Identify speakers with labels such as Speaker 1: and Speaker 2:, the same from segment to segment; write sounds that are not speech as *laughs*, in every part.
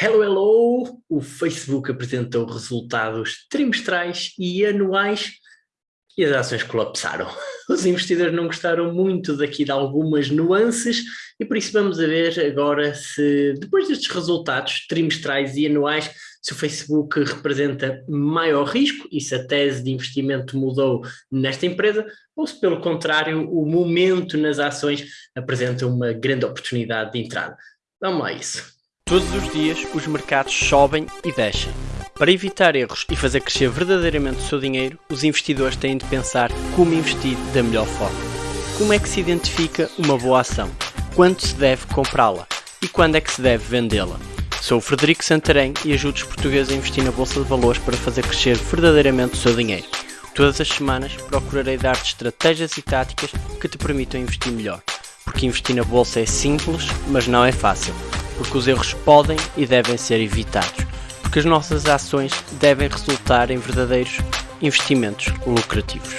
Speaker 1: Hello, hello! O Facebook apresentou resultados trimestrais e anuais e as ações colapsaram. *laughs* Os investidores não gostaram muito daqui de algumas nuances e por isso vamos ver agora se, depois destes resultados trimestrais e anuais, se o Facebook representa maior risco e se a tese de investimento mudou nesta empresa ou se pelo contrário o momento nas ações apresenta uma grande oportunidade de entrada. Vamos lá a isso.
Speaker 2: Todos os dias os mercados sobem e descem. Para evitar erros e fazer crescer verdadeiramente o seu dinheiro, os investidores têm de pensar como investir da melhor forma. Como é que se identifica uma boa ação? Quando se deve comprá-la? E quando é que se deve vendê-la? Sou o Frederico Santarém e ajudo os portugueses a investir na Bolsa de Valores para fazer crescer verdadeiramente o seu dinheiro. Todas as semanas procurarei dar-te estratégias e táticas que te permitam investir melhor. Porque investir na Bolsa é simples, mas não é fácil porque os erros podem e devem ser evitados, porque as nossas ações devem resultar em verdadeiros investimentos lucrativos.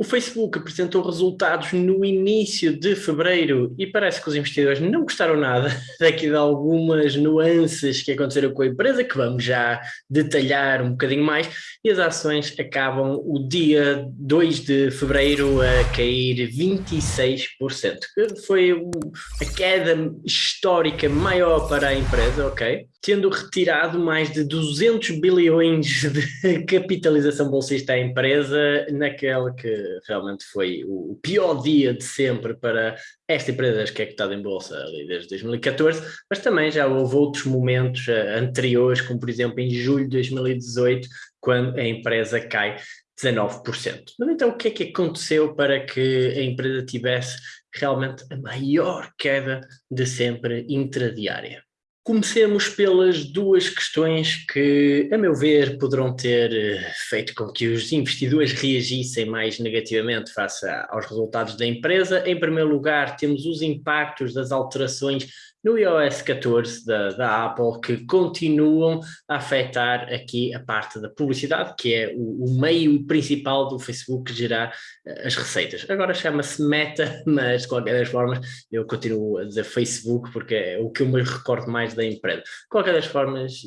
Speaker 1: O Facebook apresentou resultados no início de fevereiro e parece que os investidores não gostaram nada *laughs* daqui de algumas nuances que aconteceram com a empresa, que vamos já detalhar um bocadinho mais, e as ações acabam o dia 2 de fevereiro a cair 26%. Foi a queda histórica maior para a empresa, ok? Tendo retirado mais de 200 bilhões de capitalização bolsista à empresa naquela que realmente foi o pior dia de sempre para esta empresa que é cotada em bolsa ali desde 2014, mas também já houve outros momentos uh, anteriores, como por exemplo em julho de 2018, quando a empresa cai 19%. Mas então o que é que aconteceu para que a empresa tivesse realmente a maior queda de sempre intradiária? Comecemos pelas duas questões que, a meu ver, poderão ter eh, feito com que os investidores reagissem mais negativamente face aos resultados da empresa. Em primeiro lugar, temos os impactos das alterações no iOS 14 da, da, Apple que continuam a afetar aqui a parte da publicidade, que é o, o meio principal do Facebook gerar uh, as receitas. Agora chama-se Meta, *laughs* mas de qualquer das formas eu continuo a dizer Facebook porque é o que eu me recordo mais da empresa. De qualquer das formas,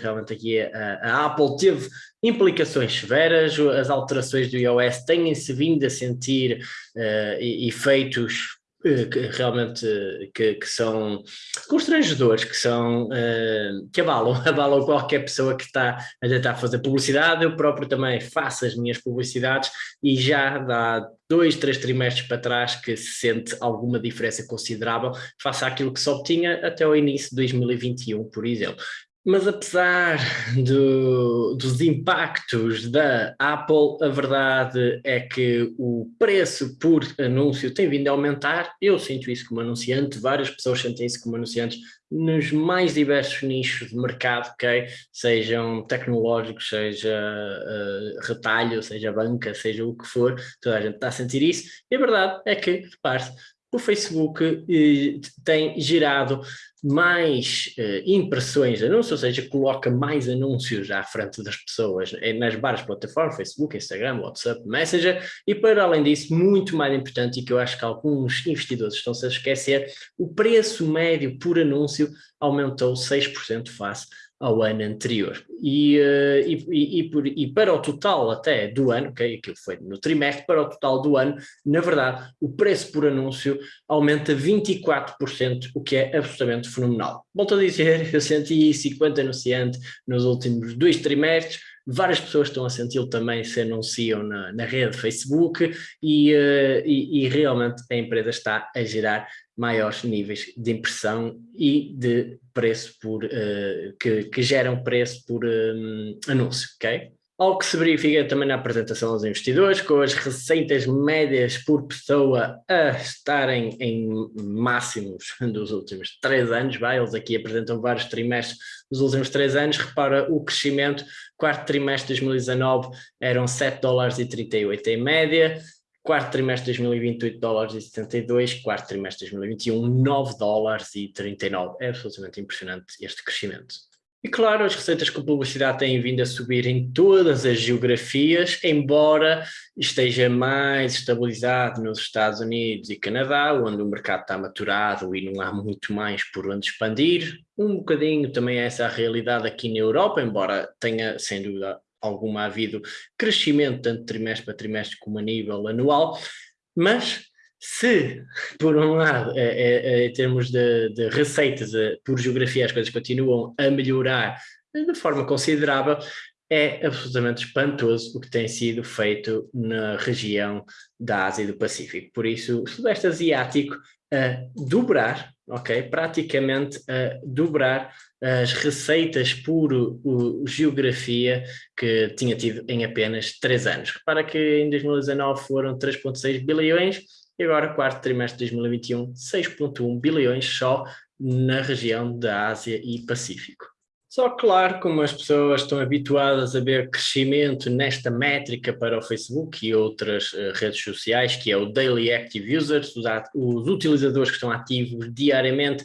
Speaker 1: realmente aqui a, a Apple teve implicações severas, as alterações do iOS têm-se vindo a sentir uh, efeitos eh, que realmente que, que, são constrangedores, que são uh, que abalam, *laughs* abalam qualquer pessoa que está a tentar fazer publicidade, eu próprio também faço as minhas publicidades e já dá dois, três trimestres para trás que se sente alguma diferença considerável face àquilo que se obtinha até o início de 2021, por exemplo. Mas apesar do, dos impactos da Apple, a verdade é que o preço por anúncio tem vindo a aumentar. Eu sinto isso como anunciante, várias pessoas sentem isso como anunciantes nos mais diversos nichos de mercado, ok? Sejam tecnológicos, seja uh, retalho, seja banca, seja o que for, toda a gente está a sentir isso. E a verdade é que, repare-se, o Facebook eh, tem gerado mais eh, impressões de anúncios, ou seja, coloca mais anúncios à frente das pessoas eh, nas várias plataformas, Facebook, Instagram, WhatsApp, Messenger, e para além disso, muito mais importante, e que eu acho que alguns investidores estão-se a esquecer, o preço médio por anúncio aumentou 6% face ao ano anterior. E, uh, e, e, por, e, para o total até do ano, okay, aquilo foi no trimestre, para o total do ano, na verdade, o preço por anúncio aumenta 24%, o que é absolutamente fenomenal. Volto a dizer, *laughs* eu senti isso enquanto anunciante nos últimos dois trimestres, várias pessoas estão a senti-lo também se anunciam na, na rede Facebook e, uh, e, e realmente a empresa está a gerar maiores níveis de impressão e de preço por, uh, que, que geram preço por um, anúncio, ok? Algo que se verifica também na apresentação aos investidores, com as receitas médias por pessoa a estarem em máximos dos últimos três anos, vai, eles aqui apresentam vários trimestres dos últimos três anos, repara o crescimento, quarto trimestre de 2019 eram 7 dólares e 38 em média, quarto trimestre de 2020 8 dólares e 72, quarto trimestre de 2021 9 dólares e 39, é absolutamente impressionante este crescimento. E claro, as receitas com publicidade têm vindo a subir em todas as geografias, embora esteja mais estabilizado nos Estados Unidos e Canadá, onde o mercado está maturado e não há muito mais por onde expandir. Um bocadinho também é essa a realidade aqui na Europa, embora tenha, sem dúvida alguma, havido crescimento tanto trimestre para trimestre como a nível anual, mas se, por um lado, é, é, é, em termos de, de receitas, é, por geografia, as coisas continuam a melhorar de forma considerável, é absolutamente espantoso o que tem sido feito na região da Ásia e do Pacífico. Por isso, o Sudeste Asiático a dobrar, ok? Praticamente a dobrar as receitas por o, geografia que tinha tido em apenas três anos. Repara que em 2019 foram 3,6 bilhões, e agora, quarto trimestre de 2021, 6,1 bilhões só na região da Ásia e Pacífico. Só claro, como as pessoas estão habituadas a ver crescimento nesta métrica para o Facebook e outras uh, redes sociais, que é o Daily Active Users, os, os utilizadores que estão ativos diariamente,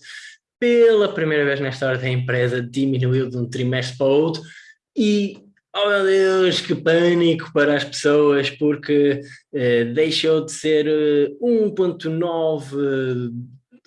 Speaker 1: pela primeira vez na história da empresa diminuiu de um trimestre para o outro e Oh meu Deus, que pânico para as pessoas, porque eh, deixou de ser 1.9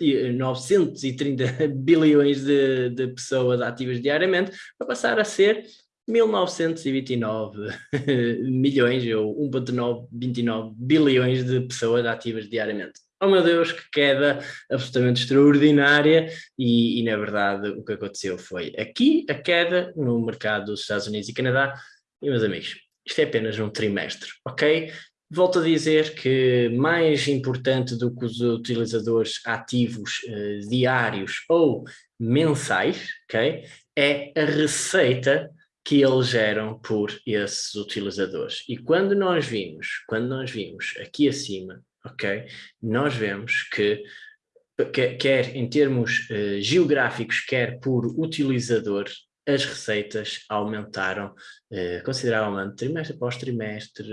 Speaker 1: eh, 930 eh, *laughs* bilhões de, de, pessoas ativas diariamente para passar a ser 1929 *laughs* milhões ou 1.929 bilhões de pessoas ativas diariamente oh meu Deus, que queda absolutamente extraordinária, e, e, na verdade o que aconteceu foi aqui a queda no mercado dos Estados Unidos e Canadá, e meus amigos, isto é apenas um trimestre, ok? Volto a dizer que mais importante do que os utilizadores ativos eh, diários ou mensais, ok? É a receita que eles geram por esses utilizadores. E quando nós vimos, quando nós vimos aqui acima ok? Nós vemos que, quer em termos uh, geográficos, quer por utilizador, as receitas aumentaram eh, consideravelmente trimestre após trimestre,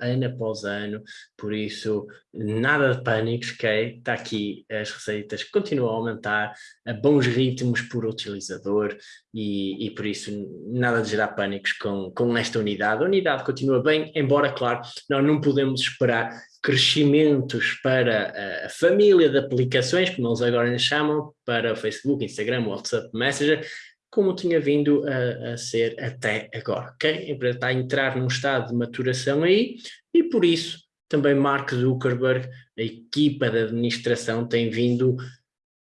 Speaker 1: ano após ano, por isso nada de pânicos, ok? Está aqui as receitas continuam a aumentar a bons ritmos por utilizador e, e por isso nada de gerar pânicos com, com esta unidade. A unidade continua bem, embora, claro, nós não podemos esperar crescimentos para a família de aplicações, como eles agora chamam, para o Facebook, Instagram, WhatsApp, Messenger, como tinha vindo a, a, ser até agora, ok? A empresa está a entrar num estado de maturação aí e por isso também Mark Zuckerberg, a equipa de administração tem vindo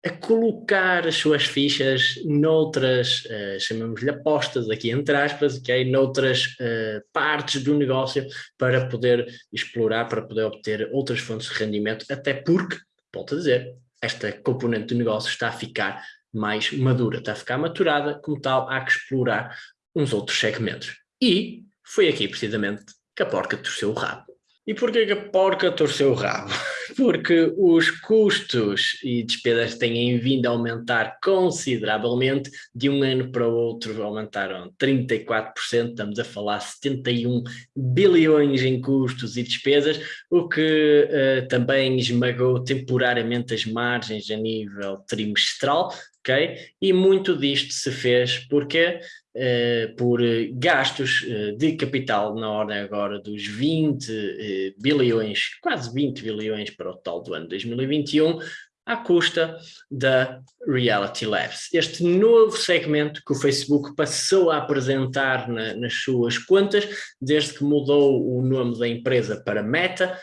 Speaker 1: a colocar as suas fichas noutras, uh, chamamos-lhe apostas aqui entre aspas, okay? noutras uh, partes do negócio para poder explorar, para poder obter outras fontes de rendimento, até porque, volto a dizer, esta componente do negócio está a ficar mais madura, está a ficar maturada, como tal, há que explorar uns outros segmentos. E foi aqui, precisamente, que a porca torceu o rabo. E porquê que a porca torceu o rabo? *laughs* Porque os custos e despesas têm vindo a aumentar consideravelmente, de um ano para o outro aumentaram 34%, estamos a falar 71 bilhões em custos e despesas, o que uh, também esmagou temporariamente as margens a nível trimestral, ok? E muito disto se fez porque uh, por gastos uh, de capital na ordem agora dos 20 uh, bilhões, quase 20 bilhões para o total do ano 2021, à custa da Reality Labs. Este novo segmento que o Facebook passou a apresentar na, nas suas contas, desde que mudou o nome da empresa para Meta,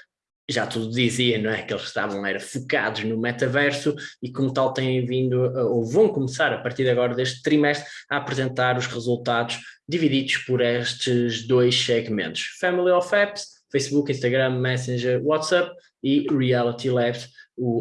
Speaker 1: já tudo dizia, não é? Que eles estavam era, focados no metaverso e como tal têm vindo, ou vão começar a partir de agora deste trimestre, a apresentar os resultados divididos por estes dois segmentos. Family of Apps, Facebook, Instagram, Messenger, WhatsApp e Reality Labs,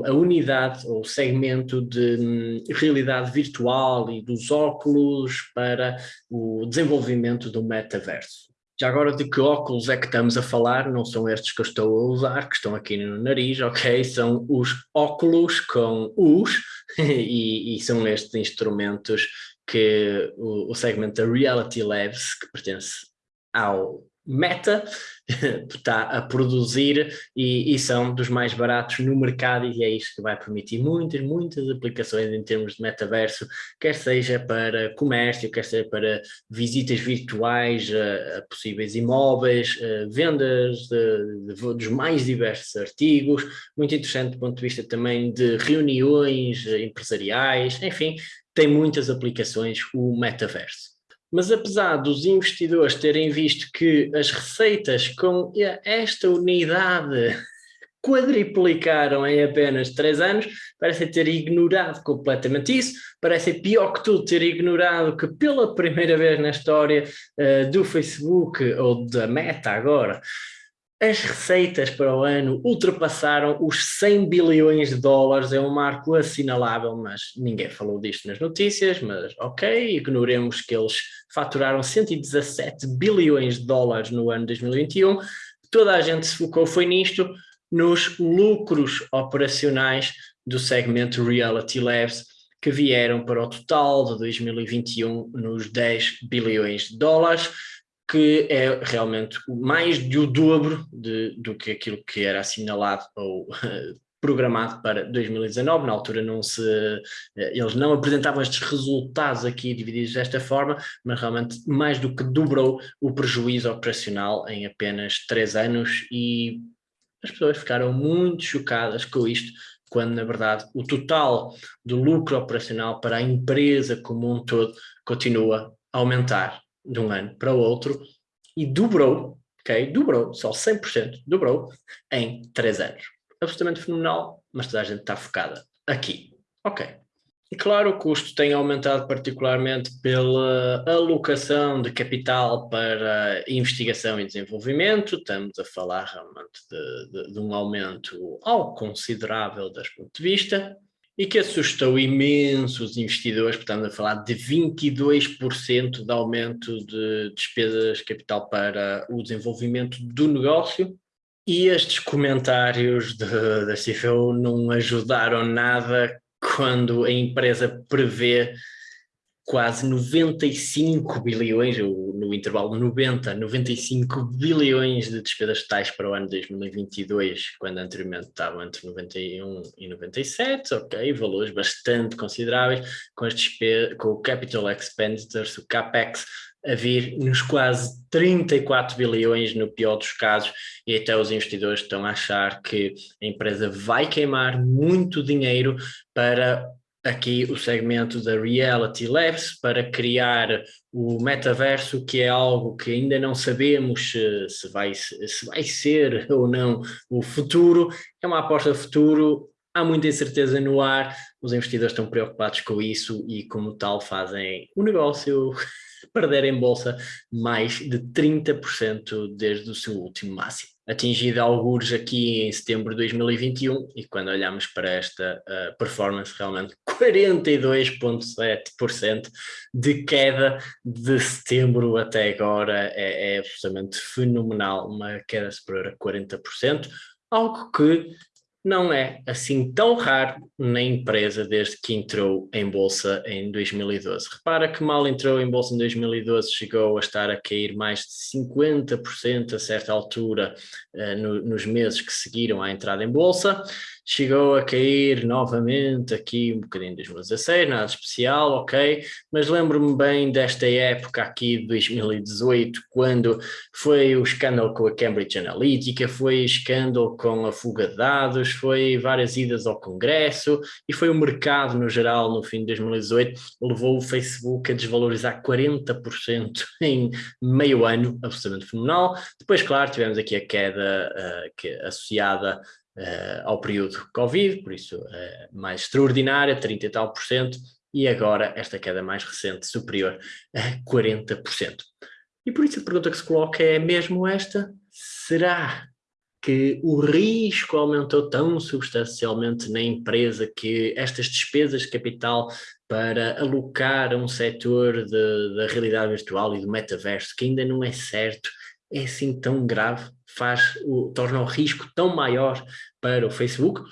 Speaker 1: a unidade ou segmento de hum, realidade virtual e dos óculos para o desenvolvimento do metaverso. Já agora de que óculos é que estamos a falar, não são estes que eu estou a usar, que estão aqui no nariz, ok? São os óculos com os, *laughs* e, e são estes instrumentos que o, o segmento da Reality Labs, que pertence ao Meta *laughs* está a produzir e, e, são dos mais baratos no mercado e é isto que vai permitir muitas, muitas aplicações em termos de metaverso, quer seja para comércio, quer seja para visitas virtuais a, a possíveis imóveis, vendas de, de, dos mais diversos artigos, muito interessante do ponto de vista também de reuniões empresariais, enfim, tem muitas aplicações o metaverso. Mas apesar dos investidores terem visto que as receitas com esta unidade *laughs* quadriplicaram em apenas três anos, parece ter ignorado completamente isso, parece pior que tudo ter ignorado que pela primeira vez na história uh, do Facebook, ou da Meta agora, as receitas para o ano ultrapassaram os 100 bilhões de dólares, é um marco assinalável, mas ninguém falou disto nas notícias, mas ok, ignoremos que eles faturaram 117 bilhões de dólares no ano 2021, toda a gente se focou foi nisto, nos lucros operacionais do segmento Reality Labs, que vieram para o total de 2021 nos 10 bilhões de dólares, que é realmente mais de o dobro de, do que aquilo que era assinalado ou *laughs* programado para 2019, na altura não se, eh, eles não apresentavam estes resultados aqui divididos desta forma, mas realmente mais do que dobrou o prejuízo operacional em apenas três anos e as pessoas ficaram muito chocadas com isto, quando na verdade o total do lucro operacional para a empresa como um todo continua a aumentar de um ano para o outro e dobrou, ok? Dobrou, só 100%, dobrou em 3 anos. Absolutamente fenomenal, mas toda a gente está focada aqui. Ok. E claro, o custo tem aumentado particularmente pela alocação de capital para investigação e desenvolvimento. Estamos a falar realmente de, de, de um aumento algo considerável deste ponto de vista e que assustou imenso os investidores, portanto a falar de 22% de aumento de despesas de capital para o desenvolvimento do negócio, e estes comentários da CFO não ajudaram nada quando a empresa prevê quase 95 bilhões, no intervalo 90, 95 bilhões de despesas totais para o ano 2022, quando anteriormente estavam entre 91 e 97, ok, valores bastante consideráveis, com, com o Capital Expenditures, o CAPEX, a vir nos quase 34 bilhões no pior dos casos e até os investidores estão a achar que a empresa vai queimar muito dinheiro para aqui o segmento da Reality Labs para criar o metaverso, que é algo que ainda não sabemos se, se, vai, se vai ser *laughs* ou não o futuro. É uma aposta futuro, há muita incerteza no ar, os investidores estão preocupados com isso e como tal fazem o negócio *laughs* perder em bolsa mais de 30% desde o seu último máximo atingido alguns aqui em setembro de 2021 e quando olhamos para esta uh, performance realmente *laughs* 42.7% de queda de setembro até agora. É, é absolutamente fenomenal, uma queda superior a 40%, algo que não é assim tão raro na empresa desde que entrou em bolsa em 2012. Repara que mal entrou em bolsa em 2012 chegou a estar a cair mais de 50% a certa altura uh, no, nos meses que seguiram à entrada em bolsa chegou a cair novamente aqui um bocadinho em 2016, nada especial, ok, mas lembro-me bem desta época aqui de 2018, quando foi o escândalo com a Cambridge Analytica, foi escândalo com a fuga de dados, foi várias idas ao Congresso e foi o mercado no geral no fim de 2018, levou o Facebook a desvalorizar 40% *laughs* em meio ano, absolutamente fenomenal. Depois, claro, tivemos aqui a queda uh, que, associada uh, ao período Covid, por isso uh, mais extraordinária, 30 e tal por cento, e agora esta queda mais recente, superior a 40%. E por isso a pergunta que se coloca é mesmo esta, será que o risco aumentou tão substancialmente na empresa que estas despesas de capital para alocar a um setor da realidade virtual e do metaverso que ainda não é certo, é assim tão grave, faz o, torna o risco tão maior para o Facebook?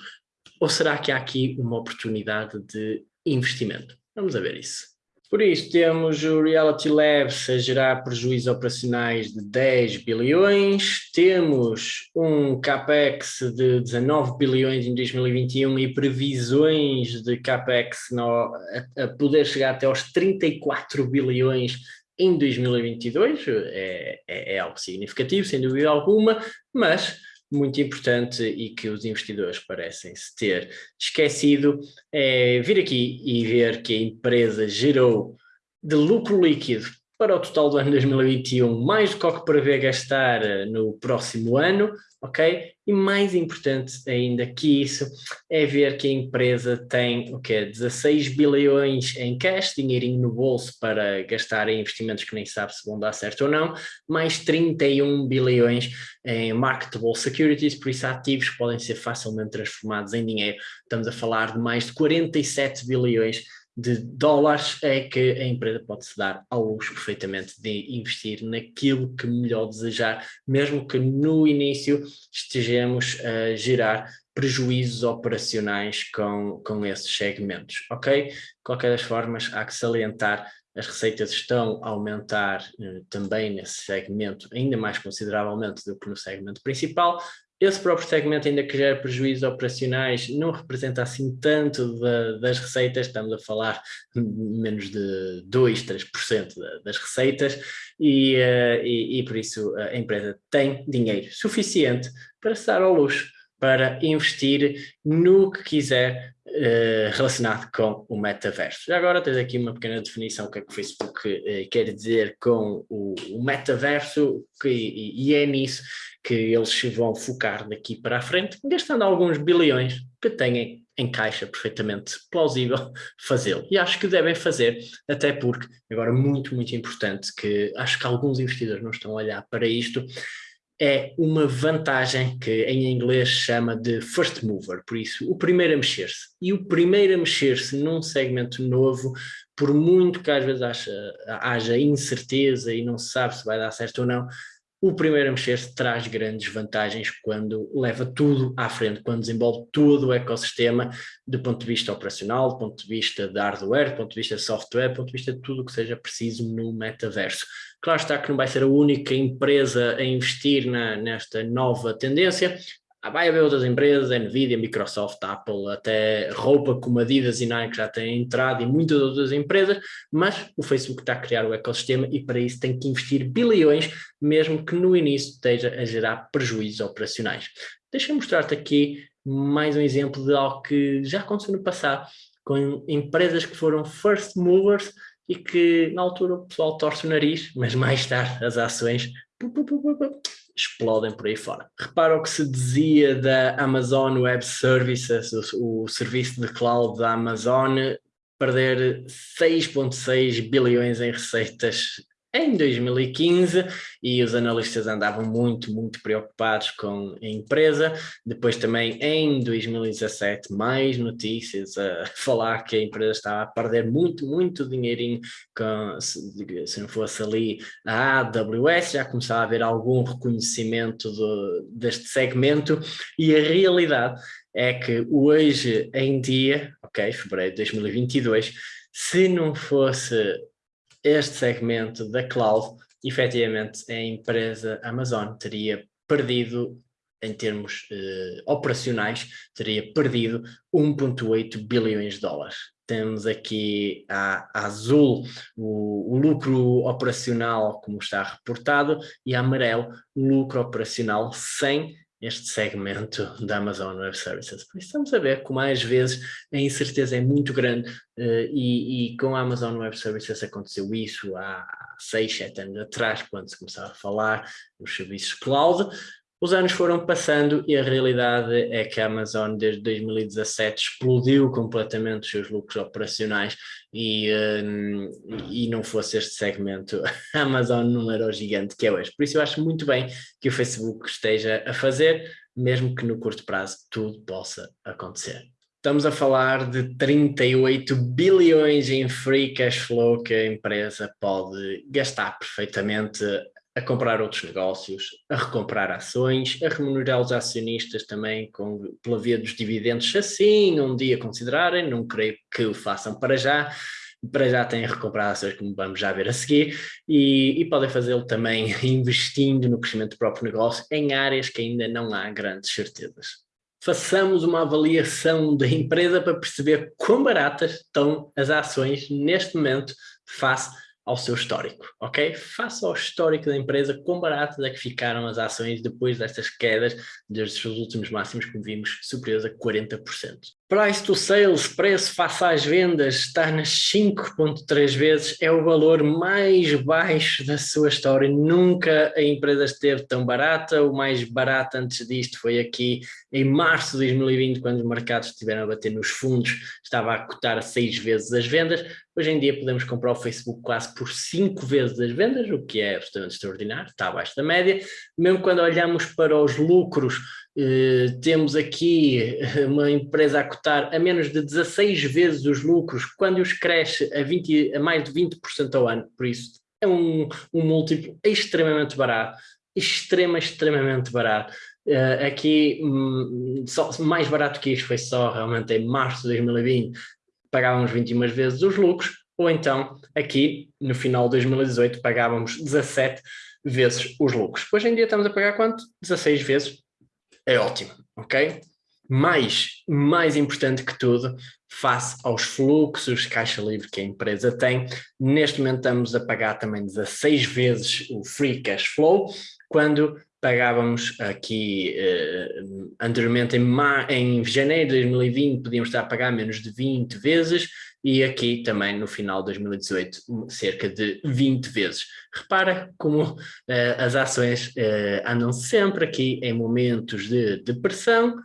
Speaker 1: Ou será que há aqui uma oportunidade de investimento? Vamos a ver isso. Por isso, temos o Reality Labs a gerar prejuízos operacionais de 10 bilhões, temos um CAPEX de 19 bilhões em 2021 e previsões de CAPEX no, a, a, poder chegar até aos 34 bilhões em 2022, é, é, é algo significativo, sem dúvida alguma, mas muito importante e que os investidores parecem se ter esquecido é vir aqui e ver que a empresa gerou de lucro líquido para o total do ano 2021 mais do que o que prevê gastar no próximo ano, ok? E mais importante ainda que isso é ver que a empresa tem o quê? 16 bilhões em cash, dinheirinho no bolso para gastar em investimentos que nem sabe se vão dar certo ou não, mais 31 bilhões em marketable securities, por isso ativos podem ser facilmente transformados em dinheiro. Estamos a falar de mais de 47 bilhões de dólares é que a empresa pode se dar ao luxo perfeitamente de investir naquilo que melhor desejar, mesmo que no início estejamos a gerar prejuízos operacionais com, com esses segmentos, ok? De qualquer das formas, há que salientar as receitas estão a aumentar eh, também nesse segmento, ainda mais consideravelmente do que no segmento principal, esse próprio segmento, ainda que gera prejuízos operacionais, não representa assim tanto da, das receitas, estamos a falar menos de 2, 3% das receitas, e, uh, e, e, por isso a empresa tem dinheiro suficiente para se dar ao luxo, para investir no que quiser uh, relacionado com o metaverso. Já agora tens aqui uma pequena definição do que é que o Facebook uh, quer dizer com o, o metaverso, que, e, e é nisso que eles vão focar daqui para a frente, gastando alguns bilhões que têm em caixa perfeitamente plausível *laughs* fazê-lo. E acho que devem fazer, até porque, agora muito, muito importante, que acho que alguns investidores não estão a olhar para isto, é uma vantagem que em inglês chama de first mover, por isso o primeiro a mexer-se. E o primeiro a mexer-se num segmento novo, por muito que às vezes haja, haja incerteza e não se sabe se vai dar certo ou não, o primeiro a mexer-se traz grandes vantagens quando leva tudo à frente, quando desenvolve todo o ecossistema do ponto de vista operacional, do ponto de vista de hardware, do ponto de vista de software, do ponto de vista de tudo o que seja preciso no metaverso. Claro está que não vai ser a única empresa a investir na, nesta nova tendência, vai haver outras empresas, Nvidia, Microsoft, Apple, até roupa como Adidas e Nike já têm entrado e muitas outras empresas, mas o Facebook está a criar o ecossistema e para isso tem que investir bilhões, mesmo que no início esteja a gerar prejuízos operacionais. Deixa-me mostrar-te aqui mais um exemplo de algo que já aconteceu no passado, com empresas que foram first movers e que na altura o pessoal torce o nariz, mas mais tarde as ações explodem por aí fora. Repara o que se dizia da Amazon Web Services, o, o serviço de cloud da Amazon, perder 6.6 bilhões em receitas em 2015 e os analistas andavam muito, muito preocupados com a empresa. Depois também em 2017 mais notícias a *laughs* falar que a empresa estava a perder muito, muito dinheirinho com, se, se não fosse ali a AWS, já começava a haver algum reconhecimento do, deste segmento e a realidade é que hoje em dia, ok, fevereiro de 2022, se não fosse este segmento da cloud, efetivamente a empresa Amazon teria perdido, em termos eh, operacionais, teria perdido 1,8 bilhões de dólares. Temos aqui a, a azul o, o, lucro operacional, como está reportado, e a amarelo o lucro operacional sem este segmento da Amazon Web Services. Por isso estamos a ver como às vezes a incerteza é muito grande uh, e, e, com a Amazon Web Services aconteceu isso há 6, 7 anos atrás, quando se começava a falar dos serviços cloud, os anos foram passando e a realidade é que a Amazon desde 2017 explodiu completamente os seus lucros operacionais e, um, e não fosse este segmento, *laughs* a Amazon não era o gigante que é hoje. Por isso eu acho muito bem que o Facebook esteja a fazer, mesmo que no curto prazo tudo possa acontecer. Estamos a falar de 38 bilhões em free cash flow que a empresa pode gastar perfeitamente a comprar outros negócios, a recomprar ações, a remunerar os acionistas também com, pela via dos dividendos, assim um dia considerarem, não creio que o façam para já, para já têm recuperado ações, como vamos já ver a seguir, e, e podem fazê-lo também *laughs* investindo no crescimento do próprio negócio em áreas que ainda não há grandes certezas. Façamos uma avaliação da empresa para perceber quão baratas estão as ações neste momento face ao seu histórico, ok? Faça ao histórico da empresa quão baratas é que ficaram as ações depois destas quedas, desde os últimos máximos, como vimos, superiores a 40%. Price to sales, preço face às vendas, está nas 5.3 vezes, é o valor mais baixo da sua história, nunca a empresa esteve tão barata, o mais barato antes disto foi aqui em março de 2020, quando os mercados estiveram a bater nos fundos, estava a cotar a 6 vezes as vendas, hoje em dia podemos comprar o Facebook quase por 5 vezes as vendas, o que é absolutamente extraordinário, está abaixo da média, mesmo quando olhamos para os lucros temos aqui eh, *laughs* uma empresa a cotar a menos de 16 vezes os lucros, quando os cresce a, 20, a mais de 20% ao ano, por isso é um, um múltiplo extremamente barato, extrema, extremamente barato. Uh, aqui, um, só, mais barato que isto foi só realmente em março de 2020, pagávamos 21 vezes os lucros, ou então aqui no final de 2018 pagávamos 17 vezes os lucros. Hoje em dia estamos a pagar quanto? 16 vezes é ótimo, ok? Mas, mais importante que tudo, face aos fluxos de caixa livre que a empresa tem, neste momento estamos a pagar também 16 vezes o free cash flow, quando pagávamos aqui uh, anteriormente em, em janeiro de 2020 podíamos estar a pagar menos de 20 vezes e aqui também no final de 2018 cerca de 20 vezes. Repara como uh, as ações uh, andam sempre aqui em momentos de depressão,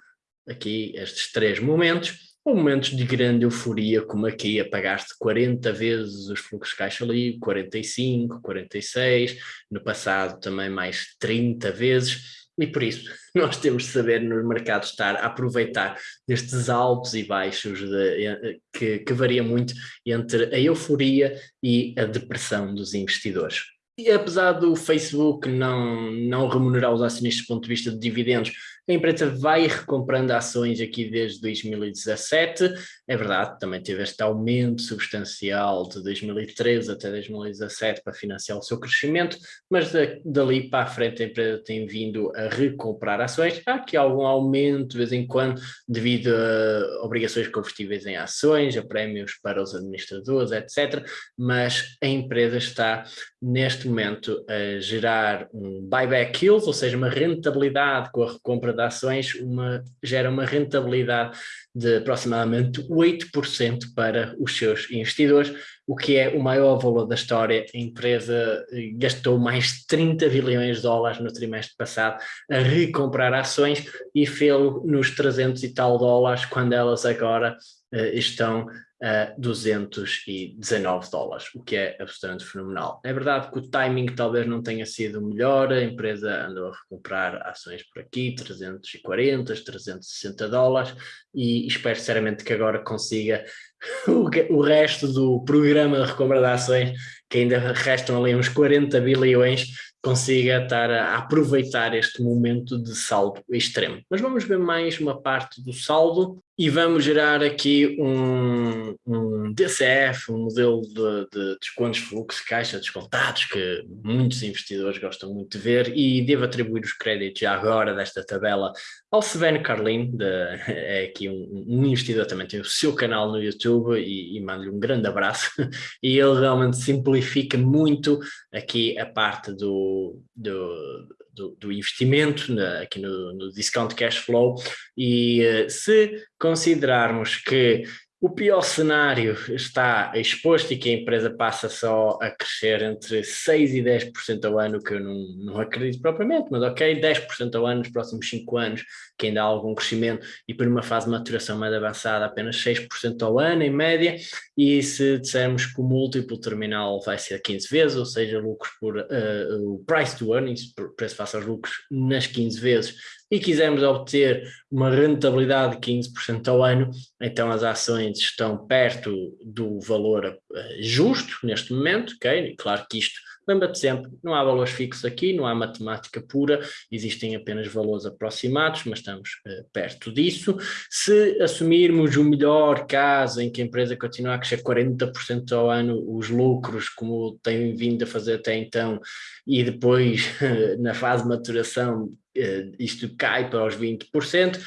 Speaker 1: aqui estes três momentos, ou momentos de grande euforia, como aqui apagaste 40 vezes os fluxos de caixa livre, 45, 46, no passado também mais 30 vezes, e por isso *laughs* nós temos de saber nos mercados estar a aproveitar destes altos e baixos de, eh, que, que varia muito entre a euforia e a depressão dos investidores. E apesar do Facebook não, não remunerar os acionistas do ponto de vista de dividendos, a empresa vai recomprando ações aqui desde 2017, é verdade, também teve este aumento substancial de 2013 até 2017 para financiar o seu crescimento, mas dali para a frente a empresa tem vindo a recomprar ações, há aqui algum aumento de vez em quando devido a obrigações convertíveis em ações, a prémios para os administradores, etc, mas a empresa está neste momento a gerar um buyback yield, ou seja, uma rentabilidade com a recompra compra de ações uma, gera uma rentabilidade de aproximadamente 8% para os seus investidores, o que é o maior valor da história. A empresa eh, gastou mais de 30 bilhões de dólares no trimestre passado a recomprar ações e fez nos 300 e tal dólares, quando elas agora uh, estão a 219 dólares, o que é absolutamente fenomenal. É verdade que o timing talvez não tenha sido o melhor, a empresa andou a recomprar ações por aqui, 340, 360 dólares, e espero sinceramente que agora consiga *laughs* o resto do programa de recompra de ações, que ainda restam ali uns 40 bilhões, consiga estar a aproveitar este momento de saldo extremo. Mas vamos ver mais uma parte do saldo e vamos gerar aqui um, um DCF, um modelo de, de descontos fluxo caixa descontados que muitos investidores gostam muito de ver. E devo atribuir os créditos já agora desta tabela ao Sven Carlin, de, é aqui um, um, investidor também tem o seu canal no YouTube e, e mando-lhe um grande abraço. *laughs* E ele realmente simplifica muito aqui a parte do, do do, do investimento na, aqui no, no, discount cash flow. E uh, se considerarmos que o pior cenário está exposto e que a empresa passa só a crescer entre 6% e 10% ao ano, que eu não, não acredito propriamente, mas ok, 10% ao ano nos próximos 5 anos, que ainda há algum crescimento, e por uma fase de maturação mais avançada, apenas 6% ao ano, em média, e se dissermos que o múltiplo terminal vai ser 15 vezes, ou seja, lucros por uh, o price to earnings, preço face aos lucros, nas 15 vezes, e quisermos obter uma rentabilidade de 15% ao ano, então as ações estão perto do valor eh, justo neste momento, ok? Claro que isto Lembra-te sempre, não há valores fixos aqui, não há matemática pura, existem apenas valores aproximados, mas estamos uh, perto disso. Se assumirmos o melhor caso em que a empresa continua a crescer 40% ao ano, os lucros, como tem vindo a fazer até então, e depois, *laughs* na fase de maturação, uh, isto cai para os 20%,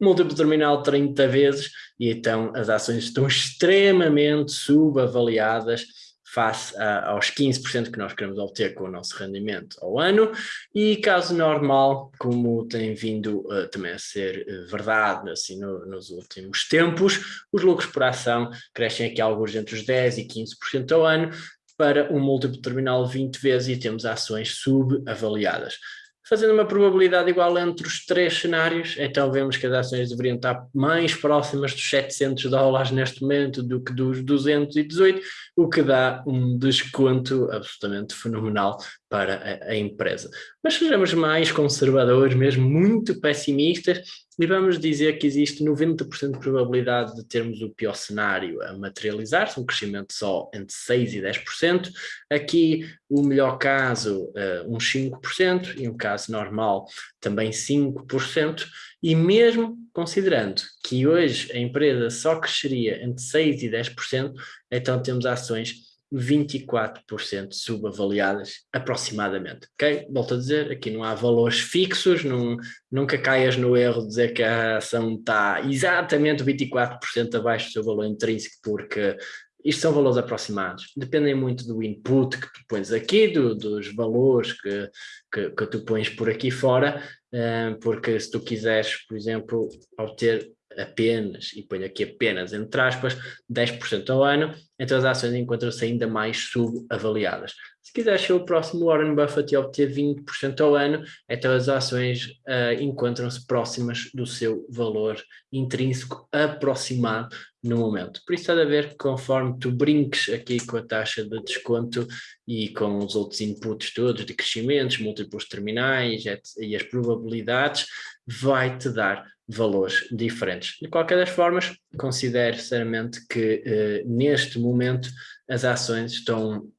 Speaker 1: múltiplo terminal 30 vezes, e então as ações estão *laughs* extremamente subavaliadas, face a, aos 15% que nós queremos obter com o nosso rendimento ao ano. E caso normal, como tem vindo uh, também a ser uh, verdade assim no, nos últimos tempos, os lucros por ação crescem aqui alguns entre os 10% e 15% ao ano para um múltiplo terminal 20 vezes e temos ações subavaliadas fazendo uma probabilidade igual entre os três cenários, então vemos que as ações deveriam estar mais próximas dos 700 dólares neste momento do que dos 218, o que dá um desconto absolutamente fenomenal para a, a empresa. Mas sejamos mais conservadores, mesmo muito pessimistas, e vamos dizer que existe 90% de probabilidade de termos o pior cenário a materializar-se, um crescimento só entre 6% e 10%. Aqui, o melhor caso, uh, uns 5%, e um caso normal, também 5%. E mesmo considerando que hoje a empresa só cresceria entre 6% e 10%, então temos ações 24% subavaliadas aproximadamente, ok? Volto a dizer, aqui não há valores fixos, não, nunca caias no erro de dizer que a ação está exatamente 24% abaixo do seu valor intrínseco, porque isto são valores aproximados, dependem muito do input que tu pões aqui, do, dos valores que, que, que, tu pões por aqui fora, eh, porque se tu quiseres, por exemplo, obter apenas, e ponho aqui apenas entre aspas, 10% ao ano, então as ações encontram-se ainda mais subavaliadas. Se quiser ser o próximo Warren Buffett e obter 20% ao ano, então as ações uh, encontram-se próximas do seu valor intrínseco aproximado no momento. Por isso há de haver que conforme tu brinques aqui com a taxa de desconto e com os outros inputs todos de crescimentos, múltiplos terminais e as probabilidades, vai-te dar valores diferentes. De qualquer das formas, considero sinceramente que eh, neste momento as ações estão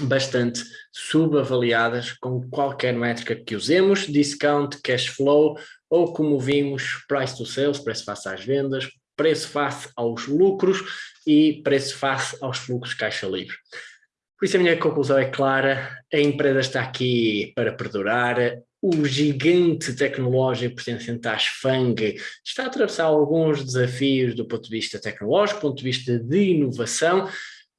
Speaker 1: bastante subavaliadas com qualquer métrica que usemos, discount, cash flow, ou como vimos, price to sales, preço face às vendas, preço face aos lucros e preço face aos fluxos caixa livre. Por isso a minha conclusão é clara, a empresa está aqui para perdurar, o gigante tecnológico pertencente à Fang está a atravessar alguns desafios do ponto de vista tecnológico, do ponto de vista de inovação,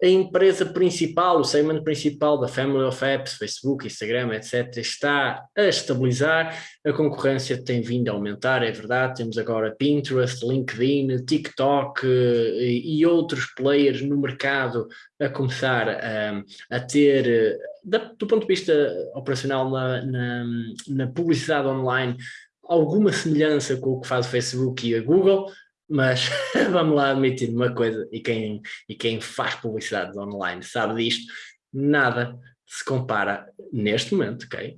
Speaker 1: a empresa principal, o segmento principal da Family of Apps, Facebook, Instagram, etc., está a estabilizar, a concorrência tem vindo a aumentar, é verdade, temos agora Pinterest, LinkedIn, TikTok eh, e, outros players no mercado a começar a, a ter, eh, do ponto de vista operacional na, na, na publicidade online, alguma semelhança com o que faz o Facebook e a Google, mas *laughs* vamos lá admitir uma coisa, e quem, e quem faz publicidade online sabe disto, nada se compara neste momento, ok?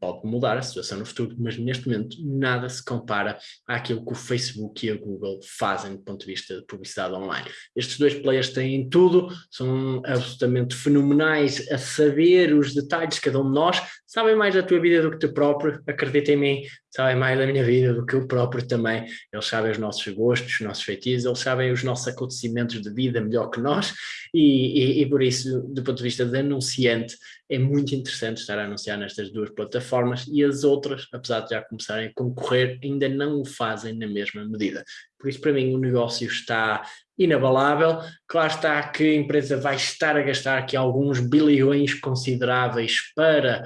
Speaker 1: pode mudar a situação no futuro, mas neste momento nada se compara àquilo que o Facebook e a Google fazem do ponto de vista de publicidade online. Estes dois players têm tudo, são absolutamente fenomenais a saber os detalhes de cada um de nós, sabem mais da tua vida do que tu próprio, acredita em mim, sabem mais da minha vida do que eu próprio também, eles sabem os nossos gostos, os nossos feitiços, eles sabem os nossos acontecimentos de vida melhor que nós e, e, e por isso, do ponto de vista de anunciante, é muito interessante estar a anunciar nestas duas plataformas e as outras, apesar de já começarem a concorrer, ainda não o fazem na mesma medida. Por isso, para mim, o negócio está inabalável. Claro está que a empresa vai estar a gastar aqui alguns bilhões consideráveis para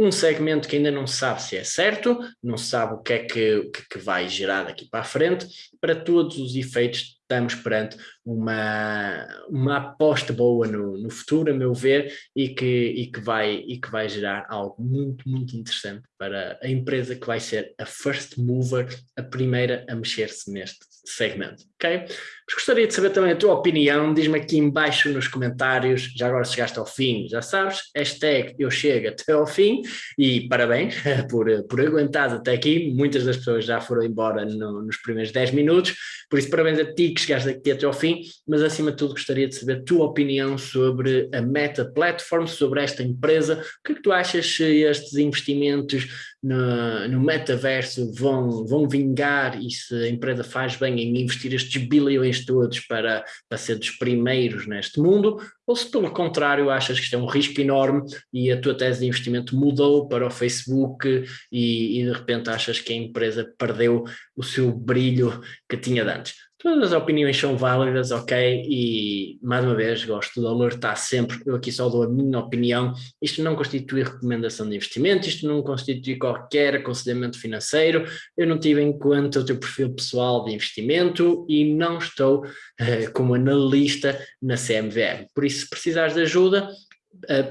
Speaker 1: um segmento que ainda não se sabe se é certo, não se sabe o que é que, que, que vai gerar daqui para a frente, para todos os efeitos estamos perante uma, uma aposta boa no, no futuro, a meu ver, e que, e, que vai, e que vai gerar algo muito, muito interessante para a empresa que vai ser a first mover, a primeira a mexer-se neste segmento, ok? Mas gostaria de saber também a tua opinião, diz-me aqui embaixo nos comentários, já agora chegaste ao fim, já sabes, hashtag eu chego até ao fim, e parabéns *laughs* por, por aguentar até aqui, muitas das pessoas já foram embora no, nos primeiros 10 minutos, por isso parabéns a ti que chegaste aqui até ao fim, mas acima de tudo gostaria de saber a tua opinião sobre a Meta Platform, sobre esta empresa, o que é que tu achas se estes investimentos no, no metaverso vão, vão vingar e se a empresa faz bem em investir estes bilhões todos para, para ser dos primeiros neste mundo, ou se pelo contrário achas que isto é um risco enorme e a tua tese de investimento mudou para o Facebook e, e de repente achas que a empresa perdeu o seu brilho que tinha de antes. Todas as opiniões são válidas, ok? E, mais uma vez, gosto de alertar sempre, eu aqui só dou a minha opinião, isto não constitui recomendação de investimento, isto não constitui qualquer aconselhamento financeiro, eu não tive em conta o teu perfil pessoal de investimento e não estou uh, como analista na CMVM. Por isso, se precisares de ajuda,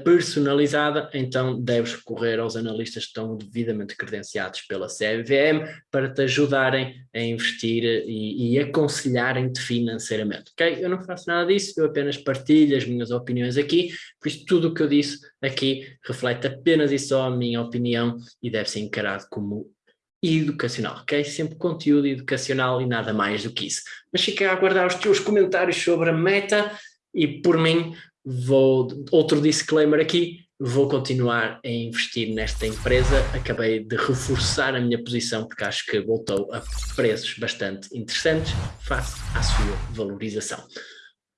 Speaker 1: personalizada, então deves recorrer aos analistas que estão devidamente credenciados pela CVM para te ajudarem a investir e, e aconselharem-te financeiramente, ok? Eu não faço nada disso, eu apenas partilho as minhas opiniões aqui, por isso tudo o que eu disse aqui reflete apenas e só a minha opinião e deve ser encarado como educacional, ok? Sempre conteúdo educacional e nada mais do que isso. Mas fica a aguardar os teus comentários sobre a meta e por mim vou, outro disclaimer aqui, vou continuar a investir nesta empresa, acabei de reforçar a minha posição porque acho que voltou a preços bastante interessantes face à sua valorização.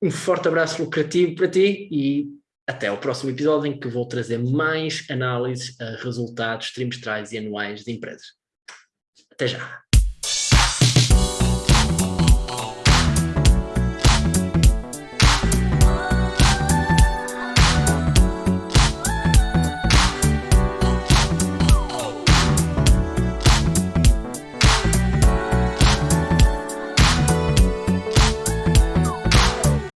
Speaker 1: Um forte abraço lucrativo para ti e até ao próximo episódio em que vou trazer mais análises a resultados trimestrais e anuais de empresas. Até já!